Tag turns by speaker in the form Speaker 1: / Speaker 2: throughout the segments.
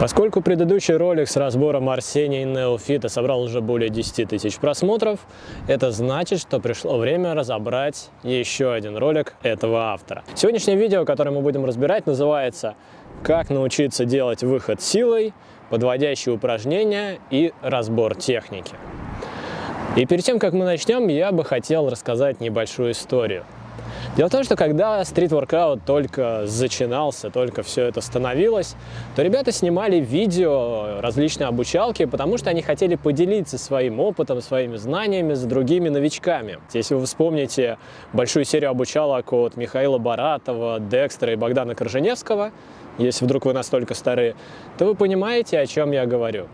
Speaker 1: Поскольку предыдущий ролик с разбором Арсения и Неофита собрал уже более 10 тысяч просмотров, это значит, что пришло время разобрать еще один ролик этого автора. Сегодняшнее видео, которое мы будем разбирать, называется «Как научиться делать выход силой, подводящие упражнения и разбор техники». И перед тем, как мы начнем, я бы хотел рассказать небольшую историю. Дело в том, что когда стрит-воркаут только зачинался, только все это становилось, то ребята снимали видео, различные обучалки, потому что они хотели поделиться своим опытом, своими знаниями с другими новичками. Если вы вспомните большую серию обучалок от Михаила Баратова, Декстера и Богдана Корженевского, если вдруг вы настолько стары, то вы понимаете, о чем я говорю.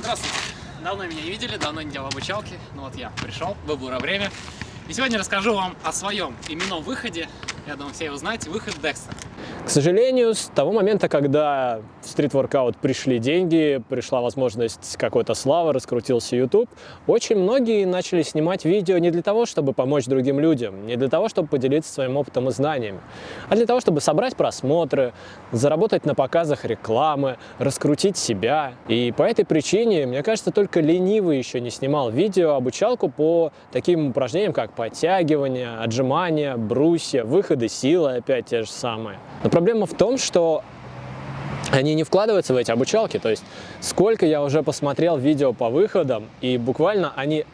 Speaker 2: Здравствуйте. Давно меня не видели, давно не делал обучалки. Ну вот я пришел, выбора время. И сегодня расскажу вам о своем именном выходе. Я думаю, все его знаете. Выход Декстера.
Speaker 1: К сожалению, с того момента, когда в стрит-воркаут пришли деньги, пришла возможность какой-то славы, раскрутился YouTube, очень многие начали снимать видео не для того, чтобы помочь другим людям, не для того, чтобы поделиться своим опытом и знаниями, а для того, чтобы собрать просмотры, заработать на показах рекламы, раскрутить себя. И по этой причине, мне кажется, только ленивый еще не снимал видео обучалку по таким упражнениям, как подтягивание, отжимания, брусья, выходы силы, опять те же самые. Проблема в том, что они не вкладываются в эти обучалки, то есть сколько я уже посмотрел видео по выходам, и буквально они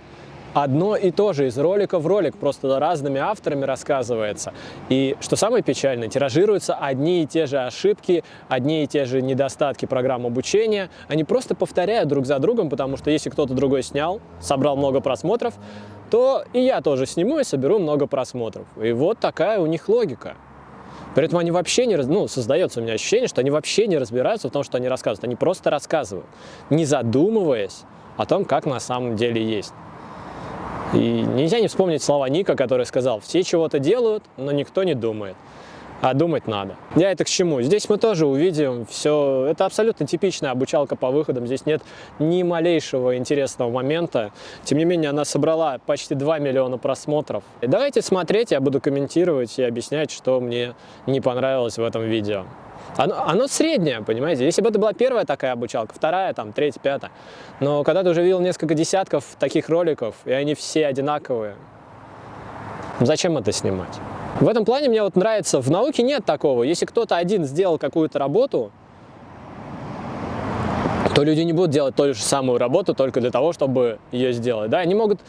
Speaker 1: одно и то же из ролика в ролик, просто разными авторами рассказывается. И что самое печальное, тиражируются одни и те же ошибки, одни и те же недостатки программ обучения. Они просто повторяют друг за другом, потому что если кто-то другой снял, собрал много просмотров, то и я тоже сниму и соберу много просмотров. И вот такая у них логика. При этом они вообще не, ну, создается у меня ощущение, что они вообще не разбираются в том, что они рассказывают. Они просто рассказывают, не задумываясь о том, как на самом деле есть. И нельзя не вспомнить слова Ника, который сказал, все чего-то делают, но никто не думает а думать надо. Я это к чему? Здесь мы тоже увидим все, это абсолютно типичная обучалка по выходам, здесь нет ни малейшего интересного момента. Тем не менее, она собрала почти 2 миллиона просмотров. И давайте смотреть, я буду комментировать и объяснять, что мне не понравилось в этом видео. Оно, оно среднее, понимаете? Если бы это была первая такая обучалка, вторая, там, третья, пятая. Но когда ты уже видел несколько десятков таких роликов, и они все одинаковые, зачем это снимать? В этом плане мне вот нравится, в науке нет такого. Если кто-то один сделал какую-то работу, то люди не будут делать ту же самую работу только для того, чтобы ее сделать. Да? Они могут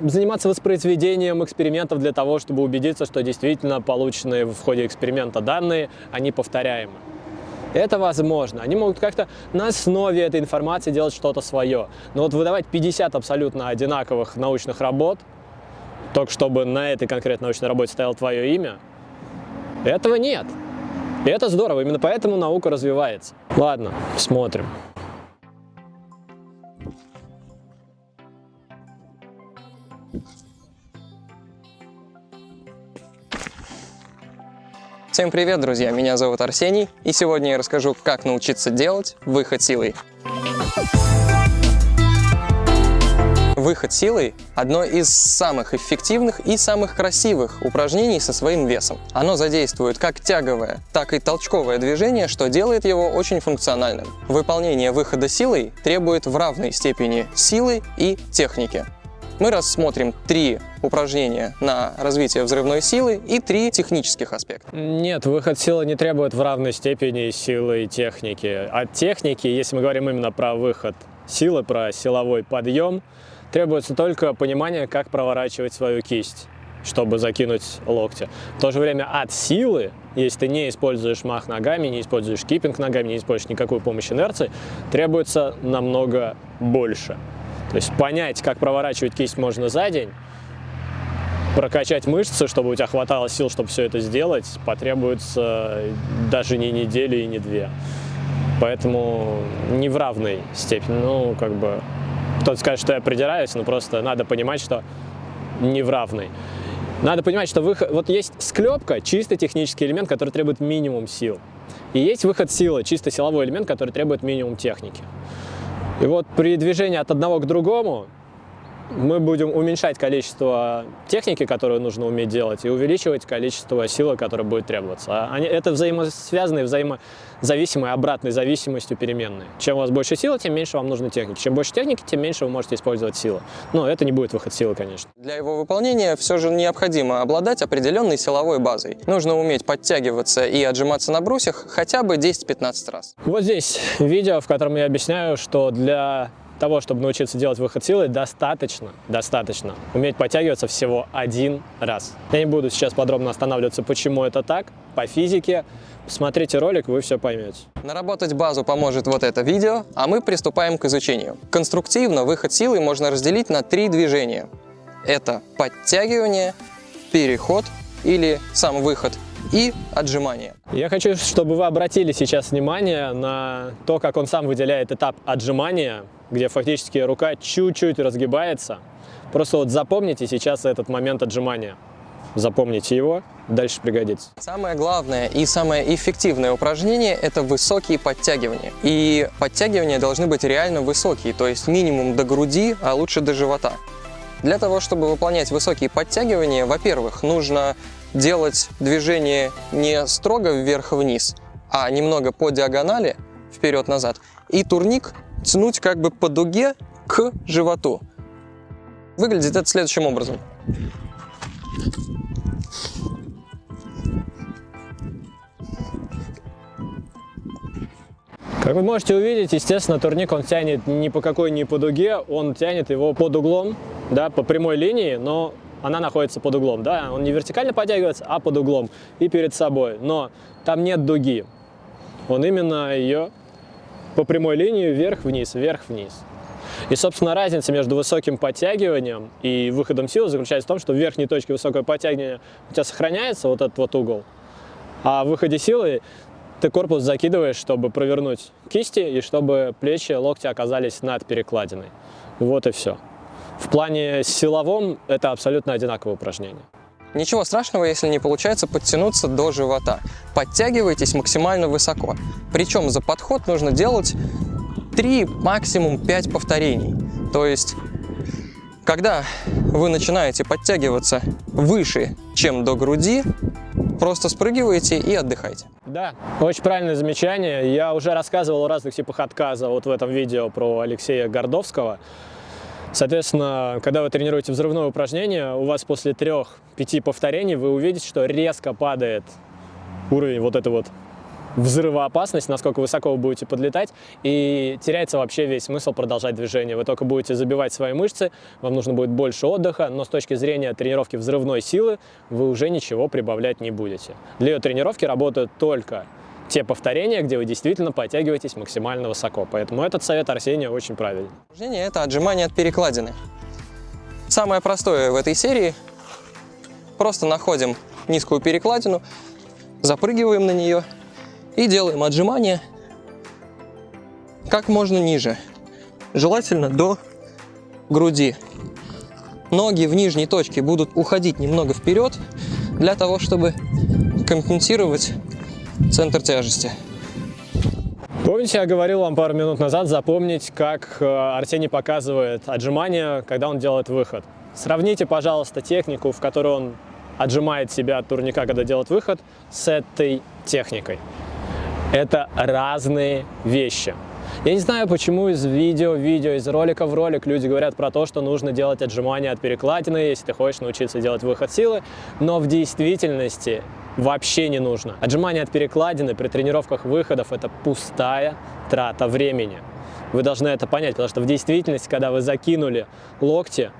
Speaker 1: заниматься воспроизведением экспериментов для того, чтобы убедиться, что действительно полученные в ходе эксперимента данные, они повторяемы. Это возможно. Они могут как-то на основе этой информации делать что-то свое. Но вот выдавать 50 абсолютно одинаковых научных работ – только чтобы на этой конкретной научной работе стояло твое имя, этого нет. И это здорово, именно поэтому наука развивается. Ладно, смотрим.
Speaker 3: Всем привет, друзья! Меня зовут Арсений, и сегодня я расскажу, как научиться делать выход силой. Выход силой – одно из самых эффективных и самых красивых упражнений со своим весом. Оно задействует как тяговое, так и толчковое движение, что делает его очень функциональным. Выполнение выхода силой требует в равной степени силы и техники. Мы рассмотрим три упражнения на развитие взрывной силы и три технических аспекта.
Speaker 1: Нет, выход силы не требует в равной степени силы и техники. От техники, если мы говорим именно про выход силы, про силовой подъем, Требуется только понимание, как проворачивать свою кисть, чтобы закинуть локти. В то же время от силы, если ты не используешь мах ногами, не используешь киппинг ногами, не используешь никакую помощь инерции, требуется намного больше. То есть понять, как проворачивать кисть можно за день, прокачать мышцы, чтобы у тебя хватало сил, чтобы все это сделать, потребуется даже не недели и не две. Поэтому не в равной степени, ну, как бы кто-то скажет, что я придираюсь, но просто надо понимать, что не в равной. Надо понимать, что выход, вот есть склепка, чисто технический элемент, который требует минимум сил. И есть выход силы, чисто силовой элемент, который требует минимум техники. И вот при движении от одного к другому мы будем уменьшать количество техники, которую нужно уметь делать, и увеличивать количество силы, которое будет требоваться. А они, это взаимосвязанные, взаимозависимые, обратной зависимостью переменные. Чем у вас больше силы, тем меньше вам нужно техники. Чем больше техники, тем меньше вы можете использовать силы. Но это не будет выход силы, конечно.
Speaker 3: Для его выполнения все же необходимо обладать определенной силовой базой. Нужно уметь подтягиваться и отжиматься на брусьях хотя бы 10-15 раз.
Speaker 1: Вот здесь видео, в котором я объясняю, что для того, чтобы научиться делать выход силы, достаточно, достаточно уметь подтягиваться всего один раз. Я не буду сейчас подробно останавливаться, почему это так, по физике. Смотрите ролик, вы все поймете.
Speaker 3: Наработать базу поможет вот это видео, а мы приступаем к изучению. Конструктивно выход силы можно разделить на три движения. Это подтягивание, переход или сам выход и отжимание.
Speaker 1: Я хочу, чтобы вы обратили сейчас внимание на то, как он сам выделяет этап отжимания, где фактически рука чуть-чуть разгибается. Просто вот запомните сейчас этот момент отжимания. Запомните его, дальше пригодится.
Speaker 3: Самое главное и самое эффективное упражнение – это высокие подтягивания. И подтягивания должны быть реально высокие, то есть минимум до груди, а лучше до живота. Для того, чтобы выполнять высокие подтягивания, во-первых, нужно делать движение не строго вверх-вниз, а немного по диагонали, вперед-назад, и турник тянуть как бы по дуге к животу. Выглядит это следующим образом.
Speaker 1: Как вы можете увидеть, естественно, турник он тянет ни по какой ни по дуге, он тянет его под углом, да, по прямой линии, но она находится под углом, да, он не вертикально подтягивается, а под углом и перед собой, но там нет дуги, он именно ее по прямой линии вверх-вниз, вверх-вниз. И, собственно, разница между высоким подтягиванием и выходом силы заключается в том, что в верхней точке высокого подтягивания у тебя сохраняется вот этот вот угол, а в выходе силы ты корпус закидываешь, чтобы провернуть кисти и чтобы плечи, локти оказались над перекладиной. Вот и все. В плане силовом это абсолютно одинаковое упражнение.
Speaker 3: Ничего страшного, если не получается подтянуться до живота. Подтягивайтесь максимально высоко. Причем за подход нужно делать 3, максимум 5 повторений. То есть, когда вы начинаете подтягиваться выше, чем до груди, просто спрыгиваете и отдыхайте.
Speaker 1: Да, очень правильное замечание. Я уже рассказывал о разных типах отказа вот в этом видео про Алексея Гордовского. Соответственно, когда вы тренируете взрывное упражнение, у вас после трех-пяти повторений вы увидите, что резко падает уровень вот этой вот взрывоопасность, насколько высоко вы будете подлетать, и теряется вообще весь смысл продолжать движение. Вы только будете забивать свои мышцы, вам нужно будет больше отдыха, но с точки зрения тренировки взрывной силы вы уже ничего прибавлять не будете. Для ее тренировки работают только те повторения, где вы действительно подтягиваетесь максимально высоко. Поэтому этот совет Арсения очень правильный.
Speaker 3: Упражнение – это отжимание от перекладины. Самое простое в этой серии – просто находим низкую перекладину, запрыгиваем на нее и делаем отжимание как можно ниже, желательно до груди. Ноги в нижней точке будут уходить немного вперед, для того, чтобы компенсировать центр тяжести.
Speaker 1: Помните, я говорил вам пару минут назад запомнить, как э, Арсений показывает отжимания, когда он делает выход. Сравните, пожалуйста, технику, в которой он отжимает себя от турника, когда делает выход, с этой техникой. Это разные вещи. Я не знаю, почему из видео в видео, из ролика в ролик люди говорят про то, что нужно делать отжимания от перекладины, если ты хочешь научиться делать выход силы, но в действительности вообще не нужно. Отжимания от перекладины при тренировках выходов – это пустая трата времени. Вы должны это понять, потому что в действительности, когда вы закинули локти,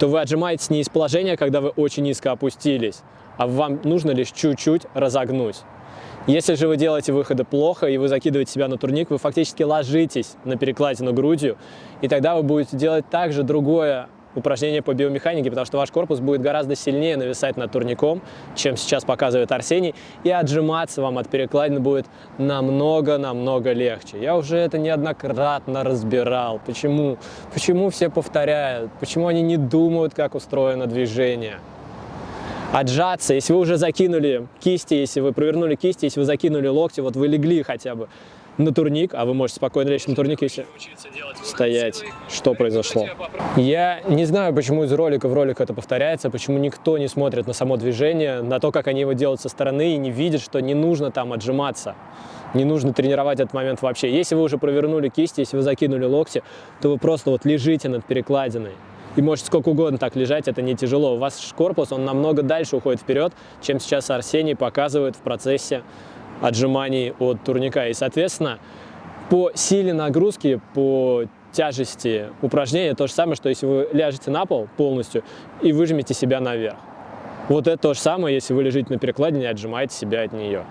Speaker 1: то вы отжимаетесь не из положения, когда вы очень низко опустились, а вам нужно лишь чуть-чуть разогнуть. Если же вы делаете выходы плохо и вы закидываете себя на турник, вы фактически ложитесь на перекладину грудью, и тогда вы будете делать также другое упражнение по биомеханике, потому что ваш корпус будет гораздо сильнее нависать над турником, чем сейчас показывает Арсений, и отжиматься вам от перекладины будет намного-намного легче. Я уже это неоднократно разбирал. Почему? Почему все повторяют? Почему они не думают, как устроено движение? Отжаться, если вы уже закинули кисти, если вы провернули кисти, если вы закинули локти, вот вы легли хотя бы, на турник, а вы можете спокойно лечь на турник, если стоять. Что произошло? Я не знаю, почему из ролика в ролик это повторяется, почему никто не смотрит на само движение, на то, как они его делают со стороны и не видит, что не нужно там отжиматься. Не нужно тренировать этот момент вообще. Если вы уже провернули кисти, если вы закинули локти, то вы просто вот лежите над перекладиной. И можете сколько угодно так лежать, это не тяжело. У вас корпус, он намного дальше уходит вперед, чем сейчас Арсений показывает в процессе отжиманий от турника. И, соответственно, по силе нагрузки, по тяжести упражнения то же самое, что если вы ляжете на пол полностью и выжмете себя наверх. Вот это то же самое, если вы лежите на перекладине и отжимаете себя от нее.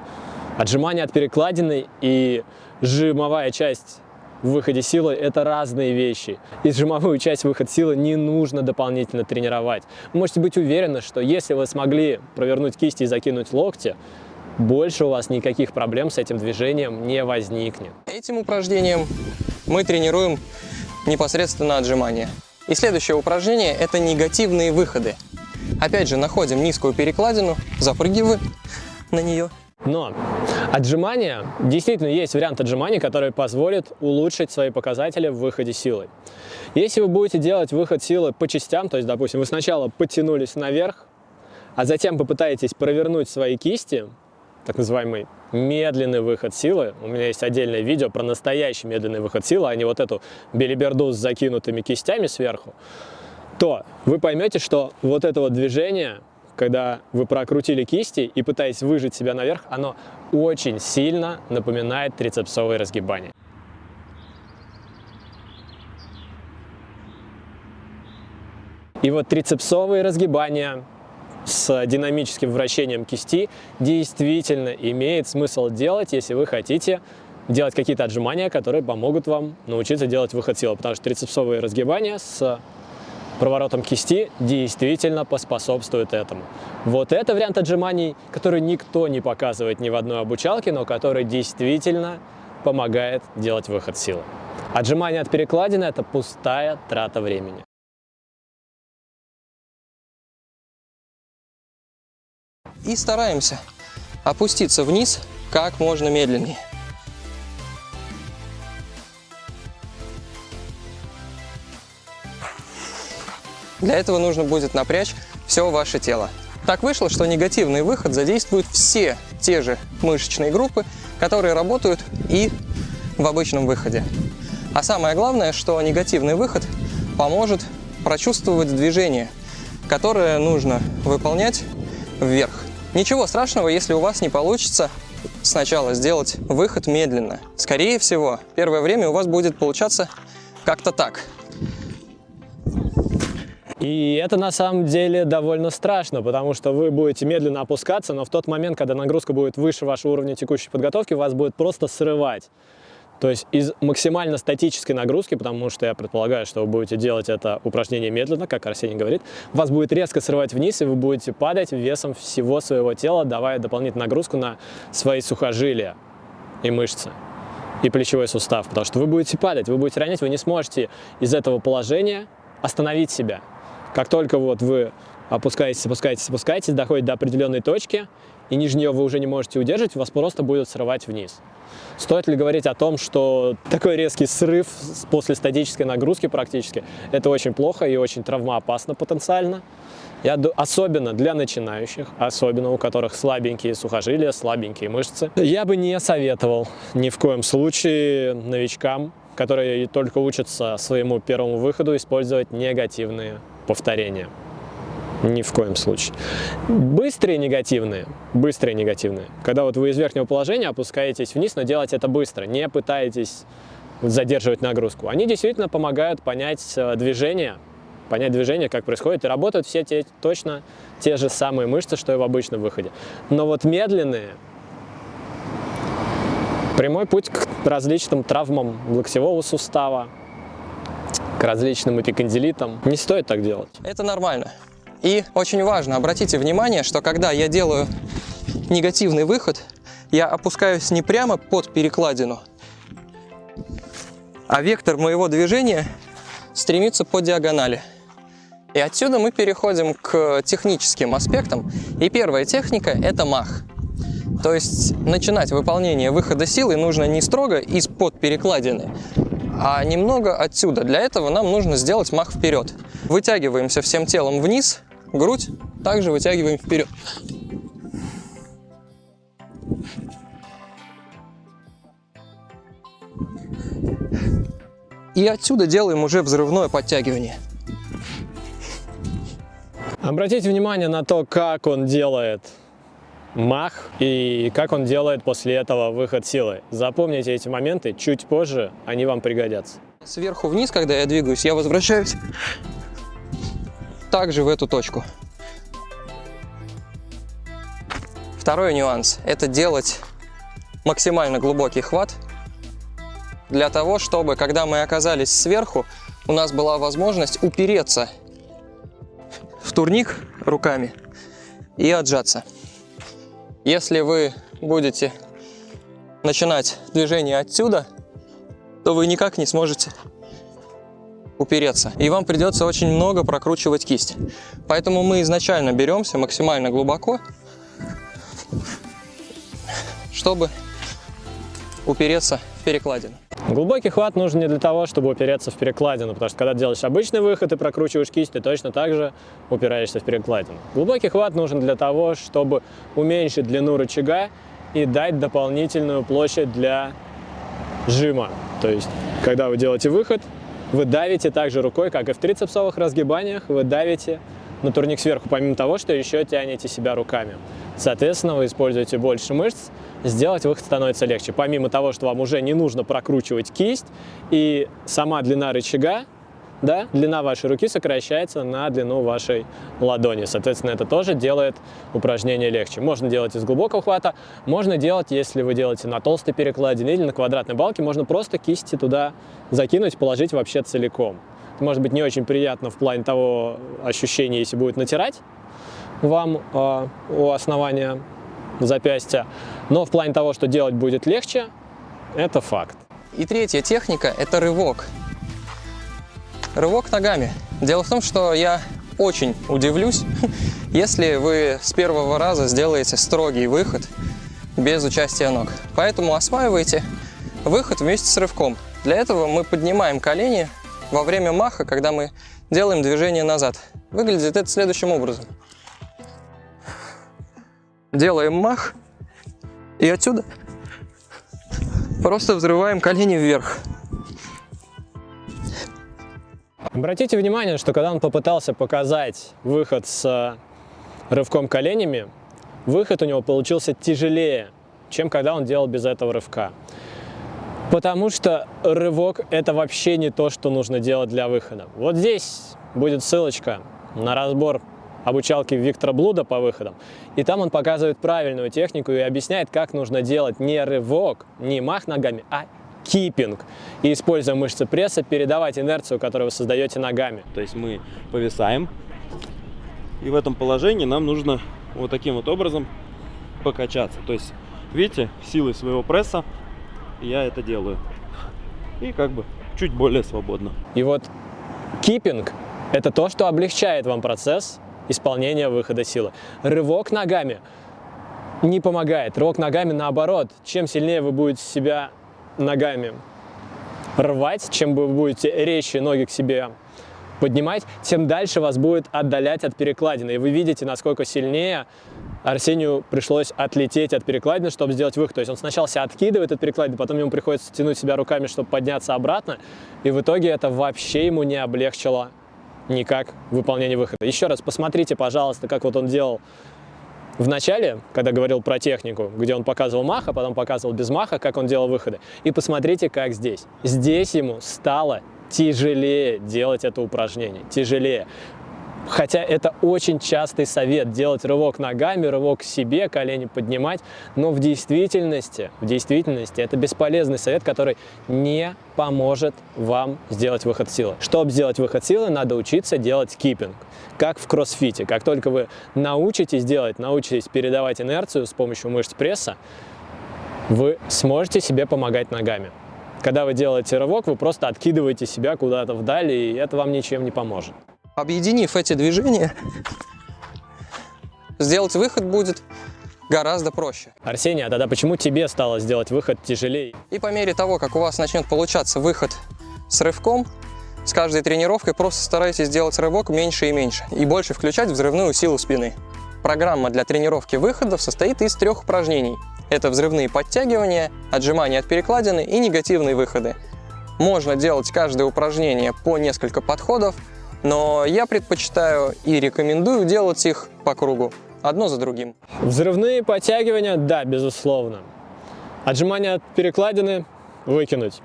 Speaker 1: Отжимание от перекладины и жимовая часть в выходе силы – это разные вещи. И сжимовую часть выход силы не нужно дополнительно тренировать. Вы можете быть уверены, что если вы смогли провернуть кисти и закинуть локти, больше у вас никаких проблем с этим движением не возникнет.
Speaker 3: Этим упражнением мы тренируем непосредственно отжимания. И следующее упражнение – это негативные выходы. Опять же, находим низкую перекладину, запрыгиваем на нее
Speaker 1: но отжимания, действительно есть вариант отжиманий, который позволит улучшить свои показатели в выходе силы. Если вы будете делать выход силы по частям, то есть, допустим, вы сначала подтянулись наверх, а затем попытаетесь провернуть свои кисти, так называемый медленный выход силы. У меня есть отдельное видео про настоящий медленный выход силы, а не вот эту белиберду с закинутыми кистями сверху. То вы поймете, что вот это вот движение когда вы прокрутили кисти и пытаясь выжить себя наверх, оно очень сильно напоминает трицепсовые разгибания. И вот трицепсовые разгибания с динамическим вращением кисти действительно имеет смысл делать, если вы хотите делать какие-то отжимания, которые помогут вам научиться делать выход силы, потому что трицепсовые разгибания с проворотом кисти действительно поспособствует этому. Вот это вариант отжиманий, который никто не показывает ни в одной обучалке, но который действительно помогает делать выход силы. Отжимание от перекладины – это пустая трата времени.
Speaker 3: И стараемся опуститься вниз как можно медленнее. Для этого нужно будет напрячь все ваше тело. Так вышло, что негативный выход задействует все те же мышечные группы, которые работают и в обычном выходе. А самое главное, что негативный выход поможет прочувствовать движение, которое нужно выполнять вверх. Ничего страшного, если у вас не получится сначала сделать выход медленно. Скорее всего, первое время у вас будет получаться как-то так –
Speaker 1: и это на самом деле довольно страшно, потому что вы будете медленно опускаться, но в тот момент, когда нагрузка будет выше вашего уровня текущей подготовки, вас будет просто срывать. То есть из максимально статической нагрузки, потому что я предполагаю, что вы будете делать это упражнение медленно, как Арсений говорит, вас будет резко срывать вниз, и вы будете падать весом всего своего тела, давая дополнительную нагрузку на свои сухожилия и мышцы и плечевой сустав, потому что вы будете падать, вы будете ронять, вы не сможете из этого положения остановить себя. Как только вот вы опускаетесь, опускаетесь, опускаетесь, доходите до определенной точки, и ниже нее вы уже не можете удерживать, вас просто будет срывать вниз. Стоит ли говорить о том, что такой резкий срыв после статической нагрузки практически, это очень плохо и очень травмоопасно потенциально. Я, особенно для начинающих, особенно у которых слабенькие сухожилия, слабенькие мышцы, я бы не советовал ни в коем случае новичкам, которые только учатся своему первому выходу, использовать негативные повторения. Ни в коем случае. Быстрые негативные, быстрые негативные. Когда вот вы из верхнего положения опускаетесь вниз, но делать это быстро, не пытаетесь задерживать нагрузку. Они действительно помогают понять э, движение, понять движение, как происходит, и работают все те, точно те же самые мышцы, что и в обычном выходе. Но вот медленные, прямой путь к различным травмам локтевого сустава, к различным эпикондилитам. Не стоит так делать.
Speaker 3: Это нормально. И очень важно, обратите внимание, что когда я делаю негативный выход, я опускаюсь не прямо под перекладину, а вектор моего движения стремится по диагонали. И отсюда мы переходим к техническим аспектам. И первая техника – это мах. То есть начинать выполнение выхода силы нужно не строго из-под перекладины, а немного отсюда. Для этого нам нужно сделать мах вперед. Вытягиваемся всем телом вниз, грудь также вытягиваем вперед. И отсюда делаем уже взрывное подтягивание.
Speaker 1: Обратите внимание на то, как он делает мах и как он делает после этого выход силы. Запомните эти моменты, чуть позже они вам пригодятся.
Speaker 3: Сверху вниз, когда я двигаюсь, я возвращаюсь также в эту точку. Второй нюанс – это делать максимально глубокий хват для того, чтобы, когда мы оказались сверху, у нас была возможность упереться в турник руками и отжаться. Если вы будете начинать движение отсюда, то вы никак не сможете упереться. И вам придется очень много прокручивать кисть. Поэтому мы изначально беремся максимально глубоко, чтобы упереться в перекладину.
Speaker 1: Глубокий хват нужен не для того, чтобы упереться в перекладину, потому что когда делаешь обычный выход и прокручиваешь кисть, ты точно так же упираешься в перекладину. Глубокий хват нужен для того, чтобы уменьшить длину рычага и дать дополнительную площадь для жима. То есть, когда вы делаете выход, вы давите также рукой, как и в трицепсовых разгибаниях, вы давите на турник сверху, помимо того, что еще тянете себя руками. Соответственно, вы используете больше мышц, сделать выход становится легче. Помимо того, что вам уже не нужно прокручивать кисть, и сама длина рычага, да, длина вашей руки сокращается на длину вашей ладони. Соответственно, это тоже делает упражнение легче. Можно делать из глубокого хвата, можно делать, если вы делаете на толстой перекладине или на квадратной балке, можно просто кисти туда закинуть, положить вообще целиком. Это может быть не очень приятно в плане того ощущения, если будет натирать, вам э, у основания запястья. Но в плане того, что делать будет легче, это факт.
Speaker 3: И третья техника – это рывок. Рывок ногами. Дело в том, что я очень удивлюсь, если вы с первого раза сделаете строгий выход без участия ног. Поэтому осваивайте выход вместе с рывком. Для этого мы поднимаем колени во время маха, когда мы делаем движение назад. Выглядит это следующим образом делаем мах и отсюда просто взрываем колени вверх.
Speaker 1: Обратите внимание, что когда он попытался показать выход с рывком коленями, выход у него получился тяжелее, чем когда он делал без этого рывка. Потому что рывок – это вообще не то, что нужно делать для выхода. Вот здесь будет ссылочка на разбор обучалки Виктора Блуда по выходам. И там он показывает правильную технику и объясняет, как нужно делать не рывок, не мах ногами, а кипинг. И используя мышцы пресса, передавать инерцию, которую вы создаете ногами.
Speaker 4: То есть мы повисаем, и в этом положении нам нужно вот таким вот образом покачаться. То есть, видите, силой своего пресса я это делаю. И как бы чуть более свободно.
Speaker 1: И вот кипинг – это то, что облегчает вам процесс исполнения выхода силы. Рывок ногами не помогает. Рывок ногами наоборот. Чем сильнее вы будете себя ногами рвать, чем вы будете резче ноги к себе поднимать, тем дальше вас будет отдалять от перекладины. И вы видите, насколько сильнее Арсению пришлось отлететь от перекладины, чтобы сделать выход. То есть он сначала себя откидывает от перекладины, потом ему приходится тянуть себя руками, чтобы подняться обратно. И в итоге это вообще ему не облегчило никак выполнение выхода. Еще раз посмотрите, пожалуйста, как вот он делал в начале, когда говорил про технику, где он показывал маха, потом показывал без маха, как он делал выходы. И посмотрите, как здесь. Здесь ему стало тяжелее делать это упражнение, тяжелее. Хотя это очень частый совет, делать рывок ногами, рывок к себе, колени поднимать, но в действительности, в действительности это бесполезный совет, который не поможет вам сделать выход силы. Чтобы сделать выход силы, надо учиться делать киппинг, как в кроссфите. Как только вы научитесь делать, научитесь передавать инерцию с помощью мышц пресса, вы сможете себе помогать ногами. Когда вы делаете рывок, вы просто откидываете себя куда-то вдаль, и это вам ничем не поможет.
Speaker 3: Объединив эти движения, сделать выход будет гораздо проще.
Speaker 1: Арсений, а тогда почему тебе стало сделать выход тяжелее?
Speaker 3: И по мере того, как у вас начнет получаться выход с рывком, с каждой тренировкой просто старайтесь сделать рывок меньше и меньше, и больше включать взрывную силу спины. Программа для тренировки выходов состоит из трех упражнений. Это взрывные подтягивания, отжимания от перекладины и негативные выходы. Можно делать каждое упражнение по несколько подходов, но я предпочитаю и рекомендую делать их по кругу, одно за другим.
Speaker 1: Взрывные подтягивания, да, безусловно. Отжимания от перекладины выкинуть.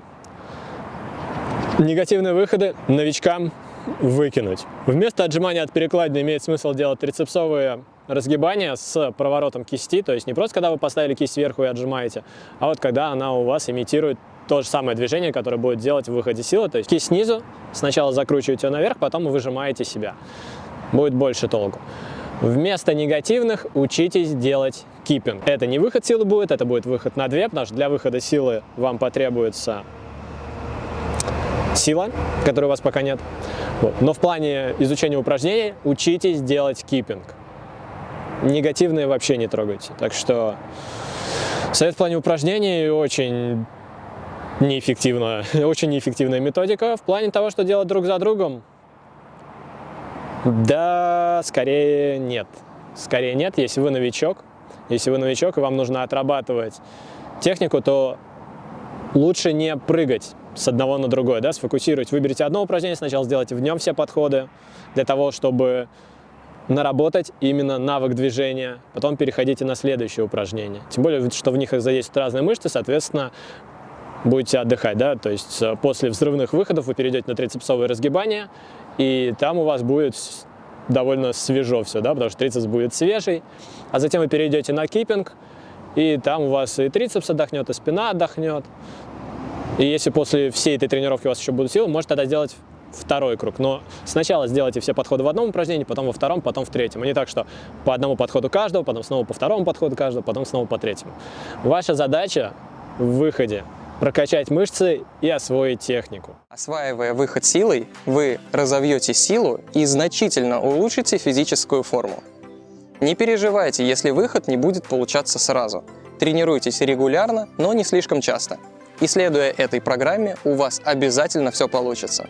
Speaker 1: Негативные выходы новичкам выкинуть. Вместо отжимания от перекладины имеет смысл делать трицепсовые разгибания с проворотом кисти, то есть не просто когда вы поставили кисть сверху и отжимаете, а вот когда она у вас имитирует то же самое движение, которое будет делать в выходе силы, то есть кисть снизу, сначала закручиваете ее наверх, потом выжимаете себя. Будет больше толку. Вместо негативных учитесь делать киппинг. Это не выход силы будет, это будет выход на 2, потому что для выхода силы вам потребуется сила, которой у вас пока нет. Вот. Но в плане изучения упражнений учитесь делать киппинг. Негативные вообще не трогайте. Так что совет в плане упражнений очень неэффективная, очень неэффективная методика. В плане того, что делать друг за другом, да, скорее нет. Скорее нет, если вы новичок. Если вы новичок и вам нужно отрабатывать технику, то лучше не прыгать с одного на другое, да, сфокусировать. Выберите одно упражнение, сначала сделайте в нем все подходы, для того, чтобы наработать именно навык движения, потом переходите на следующее упражнение. Тем более, что в них задействуют разные мышцы, соответственно, будете отдыхать, да, то есть э, после взрывных выходов вы перейдете на трицепсовые разгибания, и там у вас будет довольно свежо все, да, потому что трицепс будет свежий, а затем вы перейдете на киппинг, и там у вас и трицепс отдохнет, и спина отдохнет, и если после всей этой тренировки у вас еще будут силы, можете тогда сделать второй круг. Но сначала сделайте все подходы в одном упражнении, потом во втором, потом в третьем. А не так, что по одному подходу каждого, потом снова по второму подходу каждого, потом снова по третьему. Ваша задача в выходе прокачать мышцы и освоить технику.
Speaker 3: Осваивая выход силой, вы разовьете силу и значительно улучшите физическую форму. Не переживайте, если выход не будет получаться сразу. Тренируйтесь регулярно, но не слишком часто. И следуя этой программе, у вас обязательно все получится.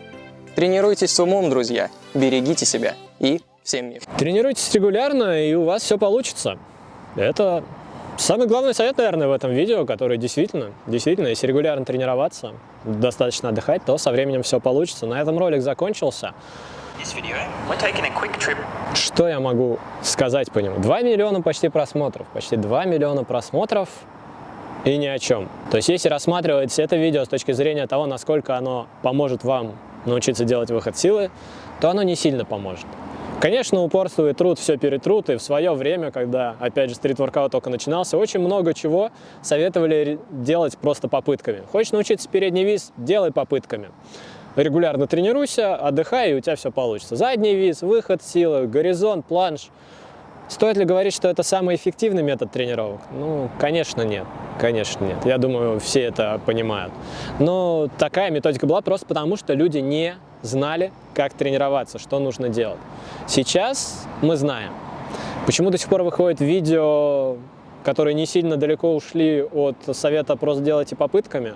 Speaker 3: Тренируйтесь с умом, друзья, берегите себя и всем мир.
Speaker 1: Тренируйтесь регулярно, и у вас все получится. Это самый главный совет, наверное, в этом видео, который действительно, действительно, если регулярно тренироваться, достаточно отдыхать, то со временем все получится. На этом ролик закончился. Что я могу сказать по нему? 2 миллиона почти просмотров, почти 2 миллиона просмотров и ни о чем. То есть если рассматривать это видео с точки зрения того, насколько оно поможет вам научиться делать выход силы, то оно не сильно поможет. Конечно, упорство и труд все перетрут, и в свое время, когда, опять же, стрит-воркаут только начинался, очень много чего советовали делать просто попытками. Хочешь научиться передний виз – делай попытками. Регулярно тренируйся, отдыхай, и у тебя все получится. Задний виз, выход силы, горизонт, планш – Стоит ли говорить, что это самый эффективный метод тренировок? Ну, конечно, нет. Конечно, нет. Я думаю, все это понимают. Но такая методика была просто потому, что люди не знали, как тренироваться, что нужно делать. Сейчас мы знаем. Почему до сих пор выходят видео, которые не сильно далеко ушли от совета «просто делайте попытками»?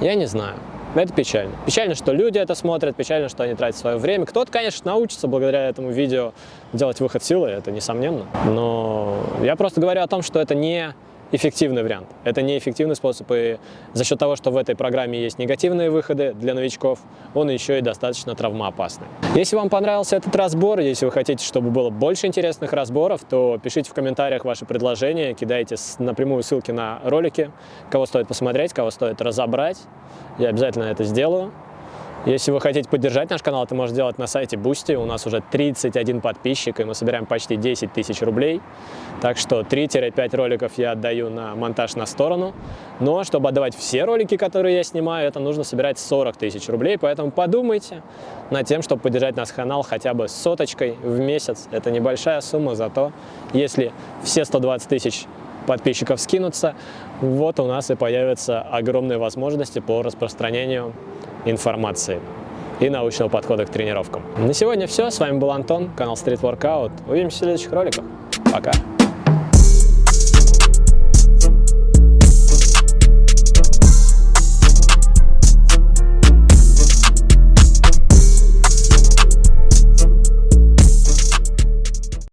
Speaker 1: Я не знаю. Это печально. Печально, что люди это смотрят, печально, что они тратят свое время. Кто-то, конечно, научится благодаря этому видео делать выход силы, это несомненно. Но я просто говорю о том, что это не эффективный вариант. Это неэффективный способ, и за счет того, что в этой программе есть негативные выходы для новичков, он еще и достаточно травмоопасный. Если вам понравился этот разбор, если вы хотите, чтобы было больше интересных разборов, то пишите в комментариях ваши предложения, кидайте напрямую ссылки на ролики, кого стоит посмотреть, кого стоит разобрать. Я обязательно это сделаю. Если вы хотите поддержать наш канал, это можно сделать на сайте Boosty. У нас уже 31 подписчик, и мы собираем почти 10 тысяч рублей. Так что 3-5 роликов я отдаю на монтаж на сторону. Но чтобы отдавать все ролики, которые я снимаю, это нужно собирать 40 тысяч рублей. Поэтому подумайте над тем, чтобы поддержать наш канал хотя бы соточкой в месяц. Это небольшая сумма, зато если все 120 тысяч подписчиков скинутся, вот у нас и появятся огромные возможности по распространению информации и научного подхода к тренировкам. На сегодня все. С вами был Антон, канал Street Workout. Увидимся в следующих роликах. Пока!